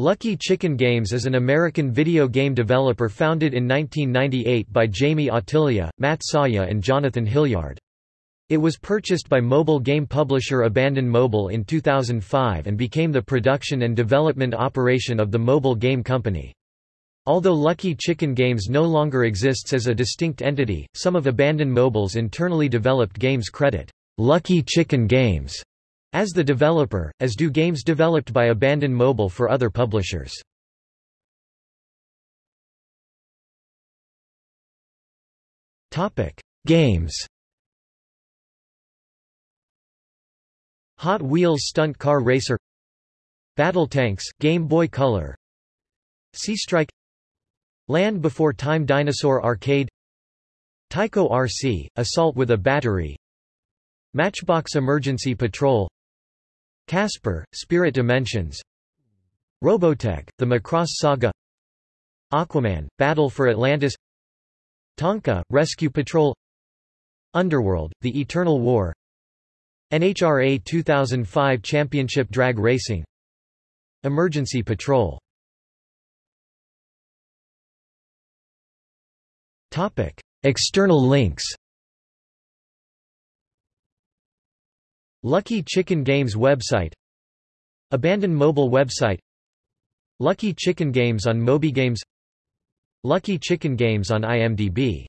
Lucky Chicken Games is an American video game developer founded in 1998 by Jamie Ottilia, Matt Saya and Jonathan Hilliard. It was purchased by mobile game publisher Abandon Mobile in 2005 and became the production and development operation of the mobile game company. Although Lucky Chicken Games no longer exists as a distinct entity, some of Abandon Mobile's internally developed games credit Lucky Chicken Games as the developer, as do games developed by Abandon Mobile for other publishers. Games. Hot Wheels Stunt Car Racer. Battle Tanks, Game Boy Color. Sea Strike. Land Before Time Dinosaur Arcade. Tyco RC, Assault with a Battery. Matchbox Emergency Patrol Casper, Spirit Dimensions. Robotech, The Macross Saga. Aquaman, Battle for Atlantis. Tonka, Rescue Patrol. Underworld, The Eternal War. NHRA 2005 Championship Drag Racing. Emergency Patrol. External links Lucky Chicken Games website. Abandon mobile website. Lucky Chicken Games on MobyGames Lucky Chicken Games on IMDb